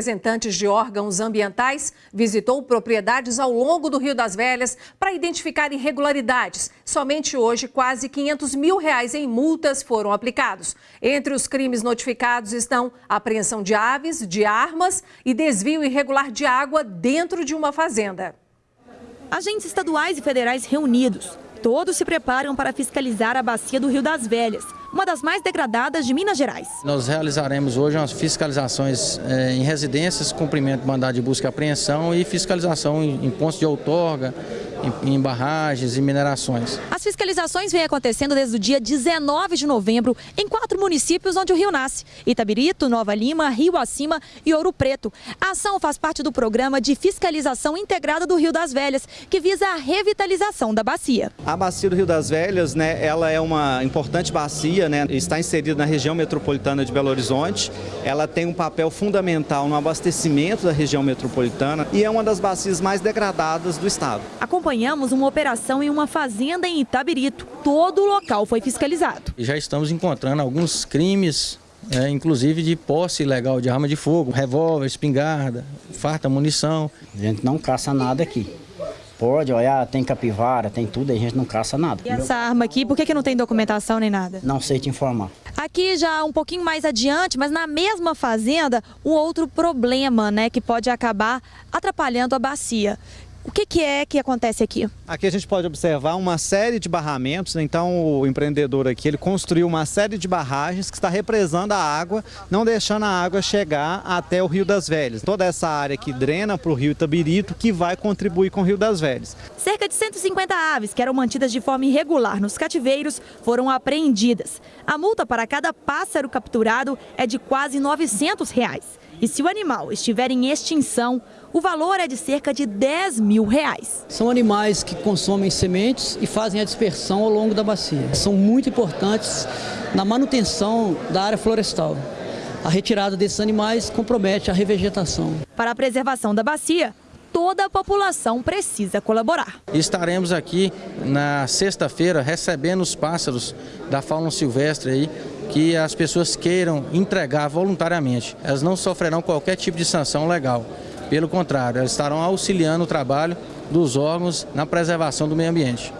Representantes de órgãos ambientais visitou propriedades ao longo do Rio das Velhas para identificar irregularidades. Somente hoje, quase 500 mil reais em multas foram aplicados. Entre os crimes notificados estão apreensão de aves, de armas e desvio irregular de água dentro de uma fazenda. Agentes estaduais e federais reunidos. Todos se preparam para fiscalizar a bacia do Rio das Velhas uma das mais degradadas de Minas Gerais. Nós realizaremos hoje umas fiscalizações eh, em residências, cumprimento de mandado de busca e apreensão e fiscalização em pontos de outorga, em, em barragens e minerações. As fiscalizações vêm acontecendo desde o dia 19 de novembro em quatro municípios onde o rio nasce: Itabirito, Nova Lima, Rio Acima e Ouro Preto. A ação faz parte do programa de fiscalização integrada do Rio das Velhas, que visa a revitalização da bacia. A bacia do Rio das Velhas, né, ela é uma importante bacia, né, está inserida na região metropolitana de Belo Horizonte. Ela tem um papel fundamental no abastecimento da região metropolitana e é uma das bacias mais degradadas do estado. Acompanhamos uma operação em uma fazenda em Itabirito. Todo o local foi fiscalizado. Já estamos encontrando alguns crimes é, inclusive de posse ilegal de arma de fogo, revólver, espingarda, farta munição. A gente não caça nada aqui. Pode olhar, tem capivara, tem tudo, a gente não caça nada. E essa arma aqui, por que, que não tem documentação nem nada? Não sei te informar. Aqui já um pouquinho mais adiante, mas na mesma fazenda, um outro problema, né, que pode acabar atrapalhando a bacia, o que, que, é que acontece aqui? Aqui a gente pode observar uma série de barramentos, então o empreendedor aqui ele construiu uma série de barragens que está represando a água, não deixando a água chegar até o Rio das Velhas. Toda essa área que drena para o Rio Itabirito que vai contribuir com o Rio das Velhas. Cerca de 150 aves que eram mantidas de forma irregular nos cativeiros foram apreendidas. A multa para cada pássaro capturado é de quase 900 reais. E se o animal estiver em extinção, o valor é de cerca de 10 mil reais. São animais que consomem sementes e fazem a dispersão ao longo da bacia. São muito importantes na manutenção da área florestal. A retirada desses animais compromete a revegetação. Para a preservação da bacia, toda a população precisa colaborar. Estaremos aqui na sexta-feira recebendo os pássaros da fauna silvestre aí, que as pessoas queiram entregar voluntariamente. Elas não sofrerão qualquer tipo de sanção legal. Pelo contrário, elas estarão auxiliando o trabalho dos órgãos na preservação do meio ambiente.